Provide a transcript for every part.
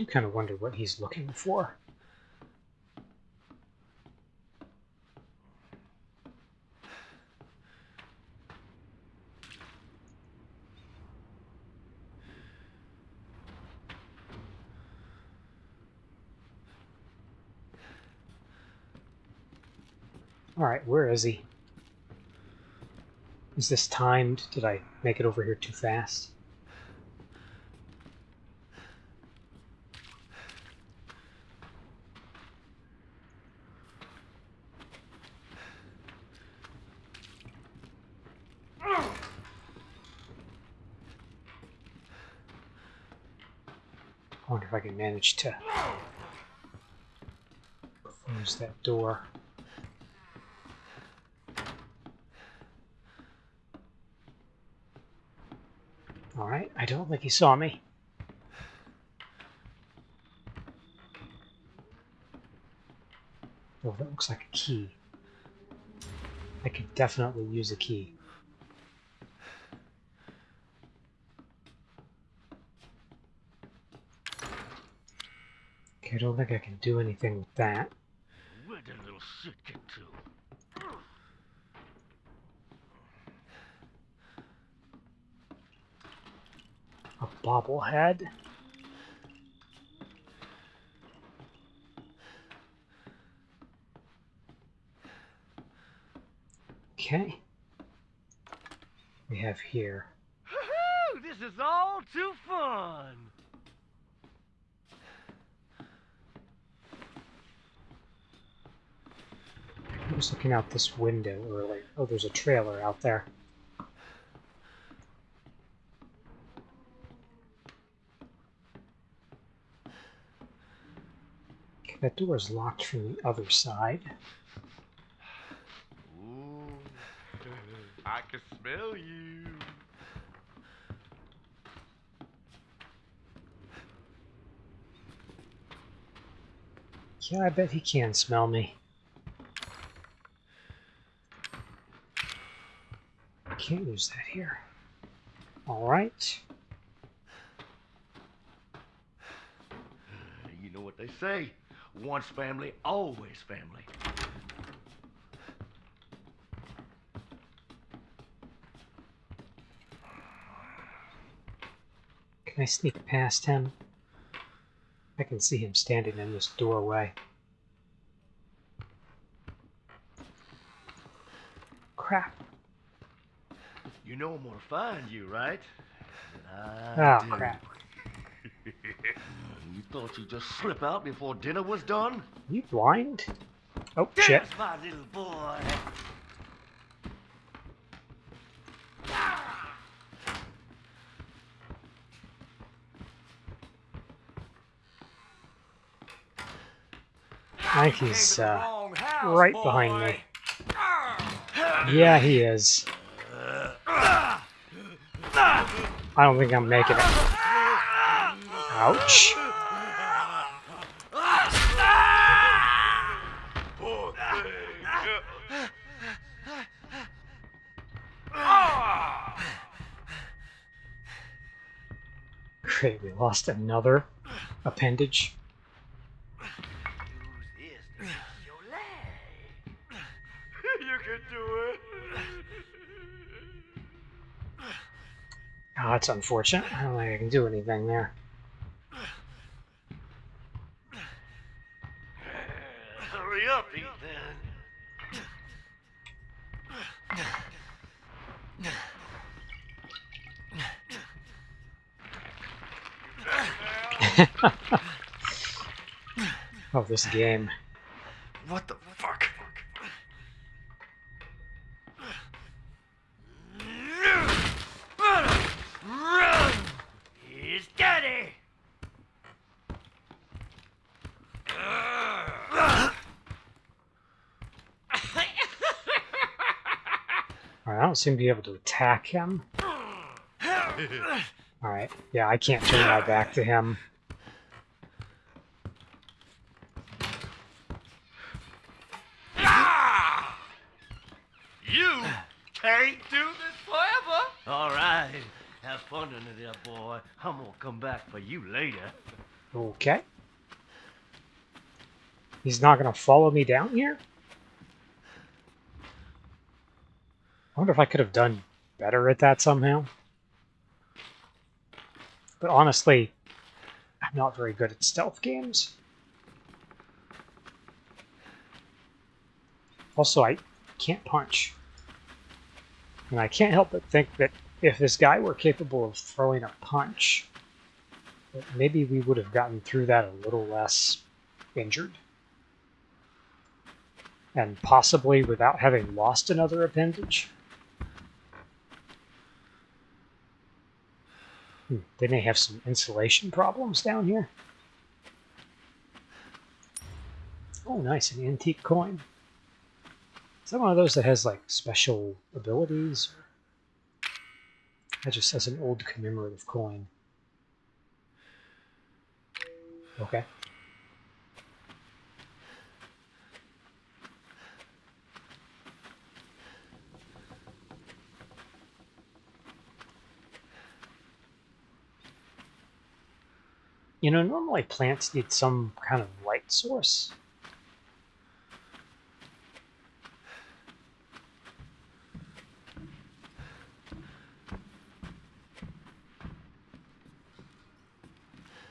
do kind of wonder what he's looking for. Alright, where is he? Is this timed? Did I make it over here too fast? I wonder if I can manage to close that door. Alright, I don't think he saw me. Oh, that looks like a key. I could definitely use a key. Okay, I don't think I can do anything with that. Where'd that little shit get to? A bobblehead. Okay. We have here. This is all too fun. I was looking out this window earlier. Oh, there's a trailer out there. Okay, that door is locked from the other side. Ooh, I can smell you. Yeah, I bet he can smell me. Can't use that here. Alright. You know what they say. Once family, always family. Can I sneak past him? I can see him standing in this doorway. Crap. Know I'm gonna find you, right? Oh, do. crap. You thought you'd just slip out before dinner was done? You blind? Oh, shit. There's my little boy. I think he's uh, right behind me. Yeah, he is. I don't think I'm making it. Ouch. Great, we lost another appendage. That's unfortunate. I don't think I can do anything there. Hurry up, Ethan. Oh, this game. What the fuck? Run! He's daddy! Alright, I don't seem to be able to attack him. Alright, yeah, I can't turn my back to him. You can't do this forever. All right. Have fun under there, boy. I'm gonna come back for you later. Okay. He's not going to follow me down here? Wonder if I could have done better at that somehow. But honestly, I'm not very good at stealth games. Also, I can't punch. And I can't help but think that if this guy were capable of throwing a punch, maybe we would have gotten through that a little less injured. And possibly without having lost another appendage. Hmm, they may have some insulation problems down here. Oh, nice, an antique coin. Is that one of those that has like special abilities? That just has an old commemorative coin. Okay. You know, normally plants need some kind of light source.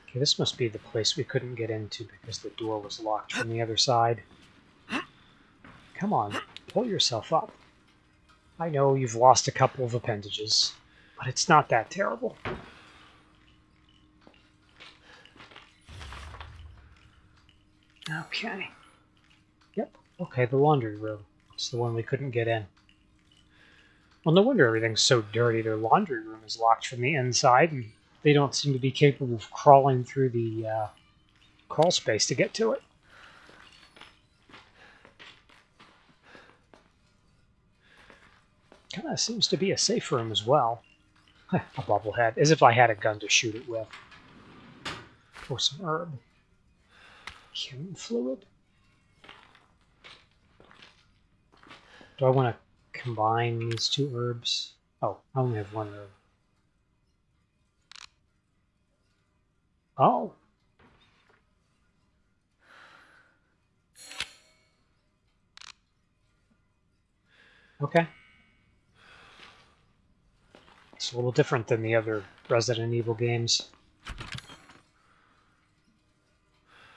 Okay, this must be the place we couldn't get into because the door was locked from the other side. Come on, pull yourself up. I know you've lost a couple of appendages, but it's not that terrible. Okay. Yep. Okay, the laundry room. It's the one we couldn't get in. Well, no wonder everything's so dirty. Their laundry room is locked from the inside, and they don't seem to be capable of crawling through the uh, crawl space to get to it. Kind of seems to be a safe room as well. a bubblehead, as if I had a gun to shoot it with. Or some herb. Human fluid? Do I want to combine these two herbs? Oh, I only have one herb. Oh. Okay. It's a little different than the other Resident Evil games.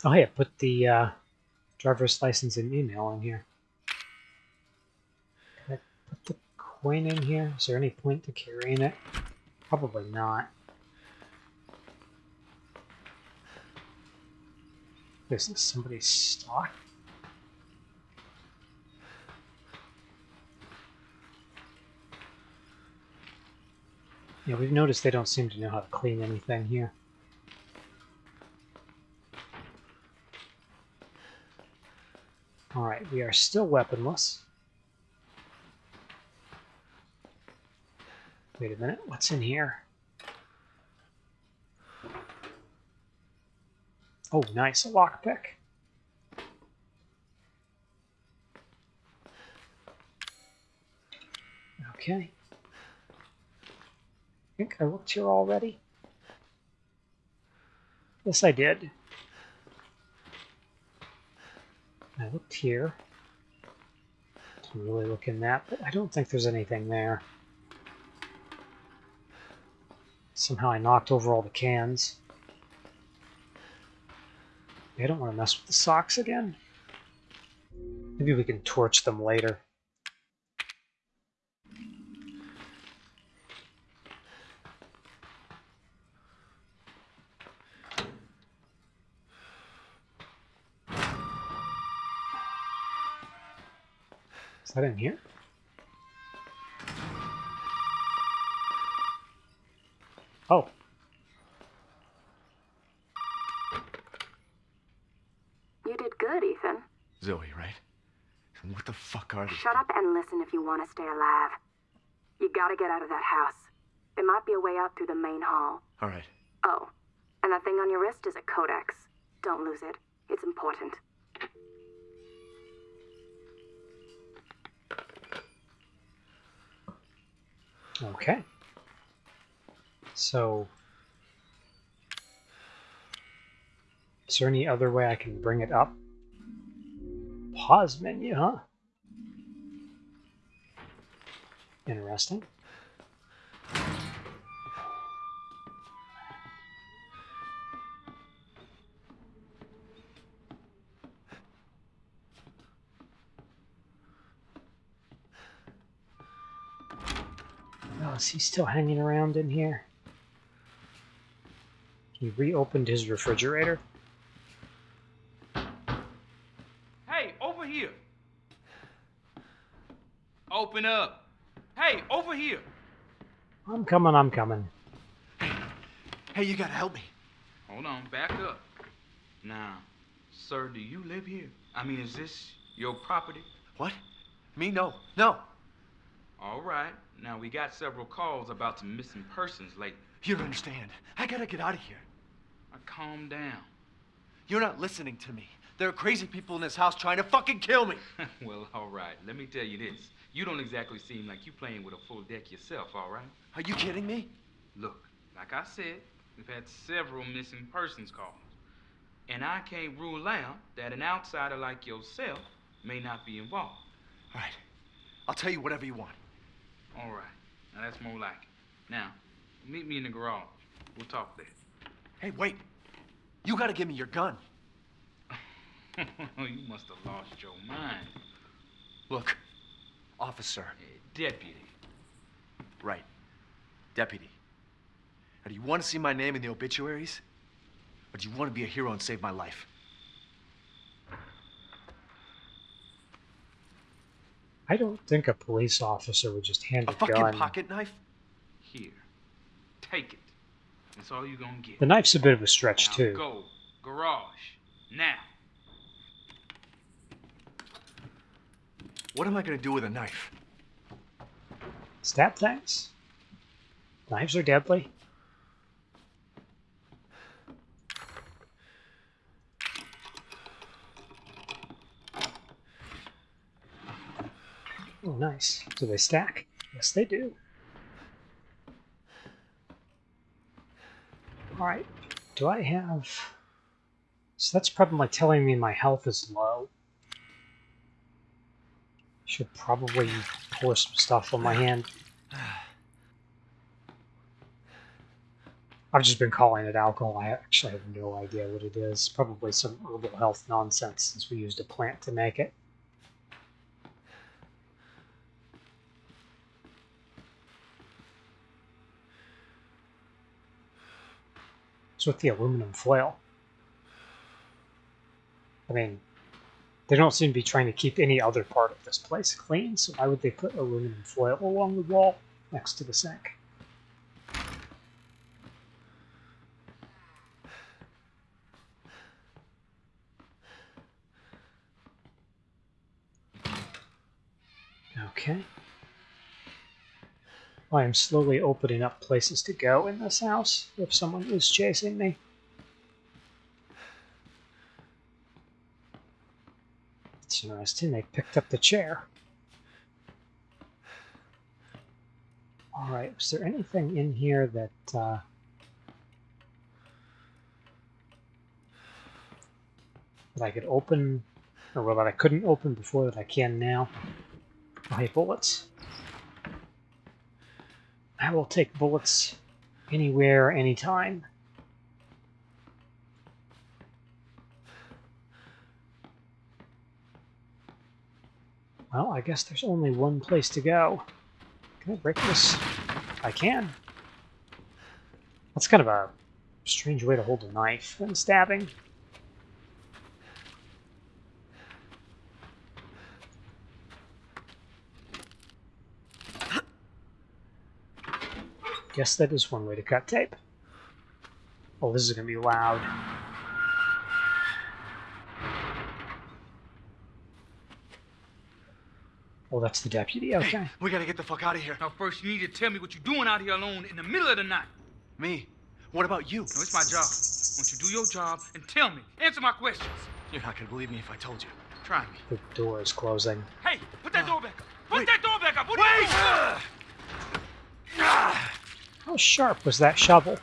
Oh, yeah, put the uh, driver's license and email in here. Can I put the coin in here? Is there any point to carrying it? Probably not. Is this somebody's stock? Yeah, we've noticed they don't seem to know how to clean anything here. Alright, we are still weaponless. Wait a minute, what's in here? Oh, nice, a lockpick. Okay. I think I looked here already. Yes, I did. I looked here. Didn't really look in that, but I don't think there's anything there. Somehow I knocked over all the cans. I don't want to mess with the socks again. Maybe we can torch them later. Is that in here? Oh. You did good, Ethan. Zoe, right? And what the fuck are these? Shut up and listen if you want to stay alive. You gotta get out of that house. There might be a way out through the main hall. All right. Oh, and that thing on your wrist is a codex. Don't lose it. It's important. Okay. So Is there any other way I can bring it up? Pause menu, huh? Interesting. Oh, is he still hanging around in here? He reopened his refrigerator. Hey, over here. Open up. Hey, over here. I'm coming, I'm coming. Hey, you gotta help me. Hold on, back up. Now, sir, do you live here? I mean, is this your property? What? Me? No. No. All right. Now, we got several calls about some missing persons lately. You don't understand. I gotta get out of here. Now, calm down. You're not listening to me. There are crazy people in this house trying to fucking kill me. well, all right. Let me tell you this. You don't exactly seem like you're playing with a full deck yourself, all right? Are you kidding me? Look, like I said, we've had several missing persons calls. And I can't rule out that an outsider like yourself may not be involved. All right. I'll tell you whatever you want. All right. Now that's more like it. Now, meet me in the garage. We'll talk there. Hey, wait. You gotta give me your gun. you must have lost your mind. Look, officer. Eh, deputy. Right. Deputy. Now, do you want to see my name in the obituaries? Or do you want to be a hero and save my life? I don't think a police officer would just hand A a, fucking gun. pocket knife? Here. Take it. That's all you're gonna get. The knife's a bit of a stretch now too. go. Garage. Now. What am I gonna do with a knife? Stab things. Knives are deadly. Oh, nice. Do they stack? Yes, they do. Alright. Do I have... So that's probably telling me my health is low. Should probably pour some stuff on my hand. I've just been calling it alcohol. I actually have no idea what it is. Probably some herbal health nonsense since we used a plant to make it. What's with the aluminum foil? I mean, they don't seem to be trying to keep any other part of this place clean, so why would they put aluminum foil along the wall next to the sink? Okay. I am slowly opening up places to go in this house if someone is chasing me. It's interesting, they picked up the chair. Alright, was there anything in here that, uh, that I could open, or well, that I couldn't open before that I can now? Oh, hey, bullets. I will take bullets anywhere, anytime. Well, I guess there's only one place to go. Can I break this? I can. That's kind of a strange way to hold a knife when stabbing. Guess that is one way to cut tape. Oh, this is going to be loud. Oh, that's the deputy. Okay. We gotta get the fuck out of here. Now, first, you need to tell me what you're doing out here alone in the middle of the night. Me? What about you? No, it's my job. Won't you do your job and tell me? Answer my questions. You're not gonna believe me if I told you. Try me. The door is closing. Hey, put that ah. door back up. Put Wait. that door back up. What are you doing? Ah. Ah. How sharp was that shovel?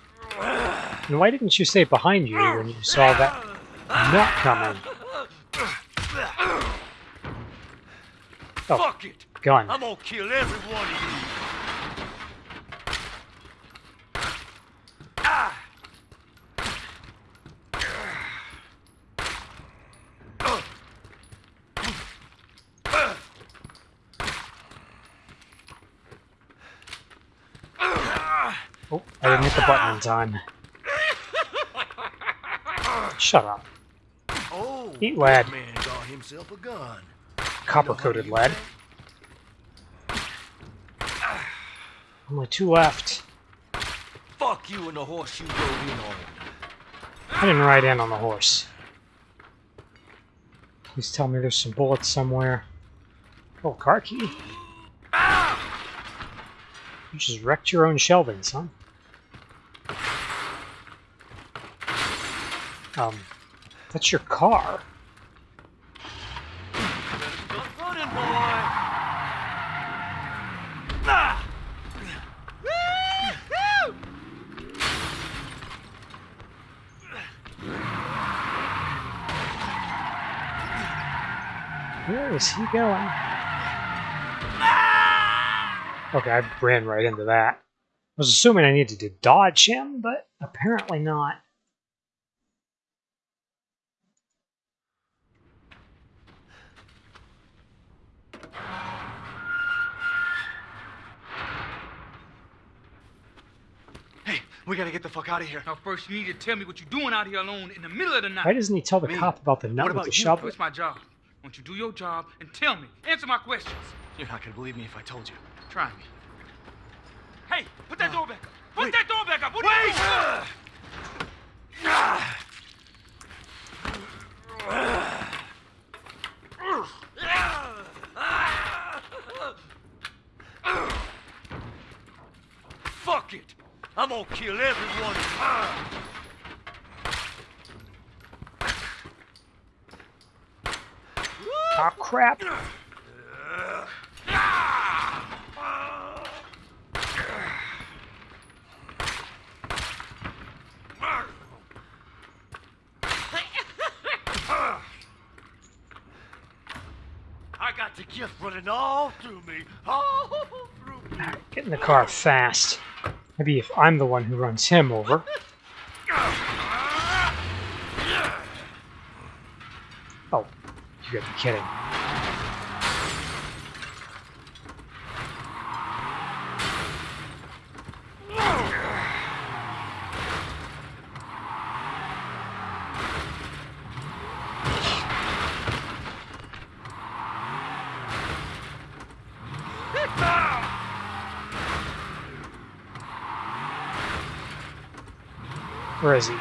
And why didn't you say behind you when you saw that? not coming. Oh, Fuck it! gun. I'm gonna kill every one of you. Ah! Oh, I didn't hit the button in time. Shut up. Oh, Eat lead. that man got himself a gun. Copper coated lead. Only two left. Fuck you and the horse you rode in on. I didn't ride in on the horse. Please tell me there's some bullets somewhere. Oh, car key. Ah! You just wrecked your own shelving, son. Um, that's your car. Where is he going? Okay, I ran right into that. I was assuming I needed to dodge him, but apparently not. Hey, we gotta get the fuck out of here. Now, first, you need to tell me what you're doing out here alone in the middle of the night. Why doesn't he tell the Me? cop about the nut What with about the you? shovel? It's my job. Won't you do your job and tell me? Answer my questions. You're not gonna believe me if I told you. Try me. Hey, put that door back up. Put Wait. that door back up. What are you doing? Fuck I'm gonna kill every one of you. Oh ah, crap! I got the gift running all through me. All through me. Get in the car fast. Maybe if I'm the one who runs him over. Oh, you gotta be kidding. Where is he?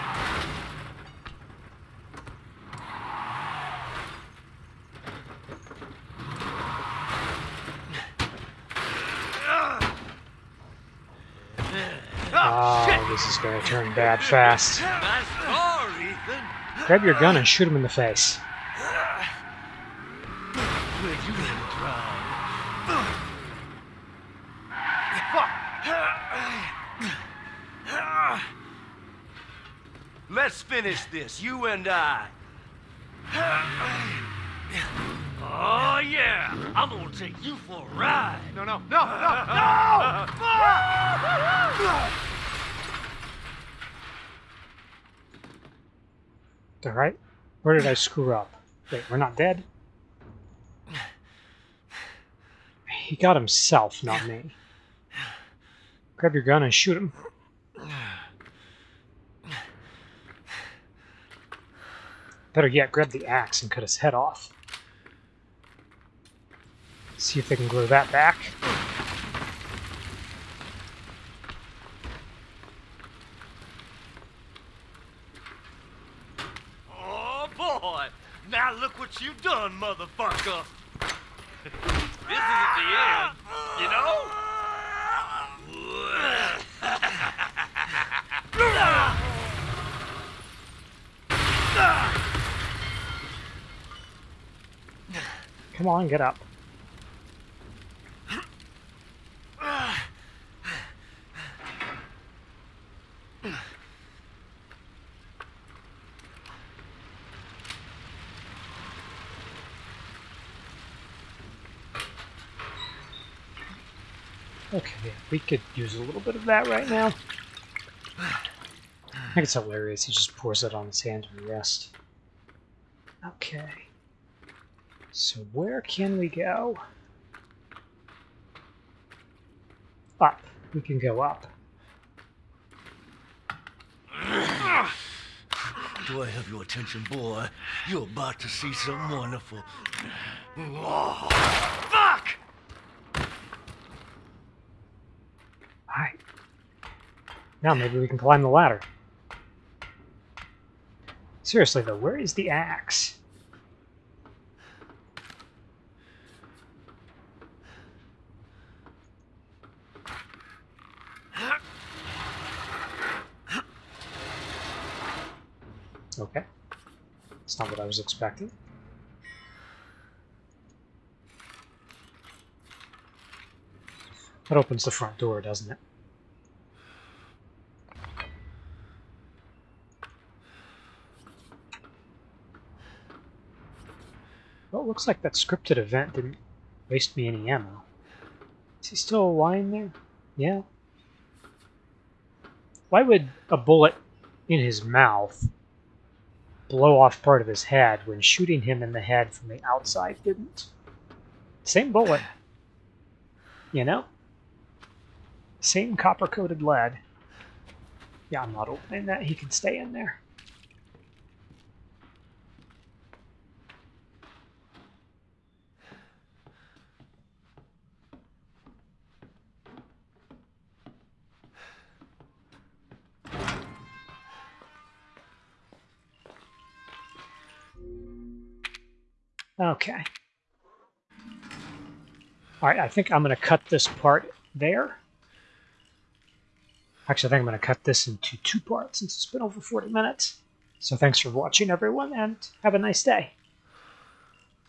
Oh, this is gonna turn bad fast. Nice car, Ethan. Grab your gun and shoot him in the face. Well, you let it drive. Let's finish this, you and I. Oh, yeah. I'm gonna take you for a ride. No, no, no, no, no! Alright? Where did I screw up? Wait, we're not dead? He got himself, not me. Grab your gun and shoot him. Better yet, grab the axe and cut his head off. See if they can glue that back. Oh, boy. Now look what you've done, motherfucker. this isn't the end, you know? Come on, get up. Okay, we could use a little bit of that right now. I think it's hilarious. He just pours it on his hand and rests. Okay. So where can we go? Up. We can go up. Do I have your attention, boy? You're about to see something wonderful. Oh, Fuck! Alright. Now maybe we can climb the ladder. Seriously though, where is the axe? Okay. That's not what I was expecting. That opens the front door, doesn't it? Well, it looks like that scripted event didn't waste me any ammo. Is he still lying there? Yeah. Why would a bullet in his mouth blow off part of his head when shooting him in the head from the outside didn't? Same bullet. You know? Same copper coated lead. Yeah, I'm not opening that. He can stay in there. Okay. All right, I think I'm going to cut this part there. Actually, I think I'm going to cut this into two parts since it's been over 40 minutes. So thanks for watching, everyone, and have a nice day.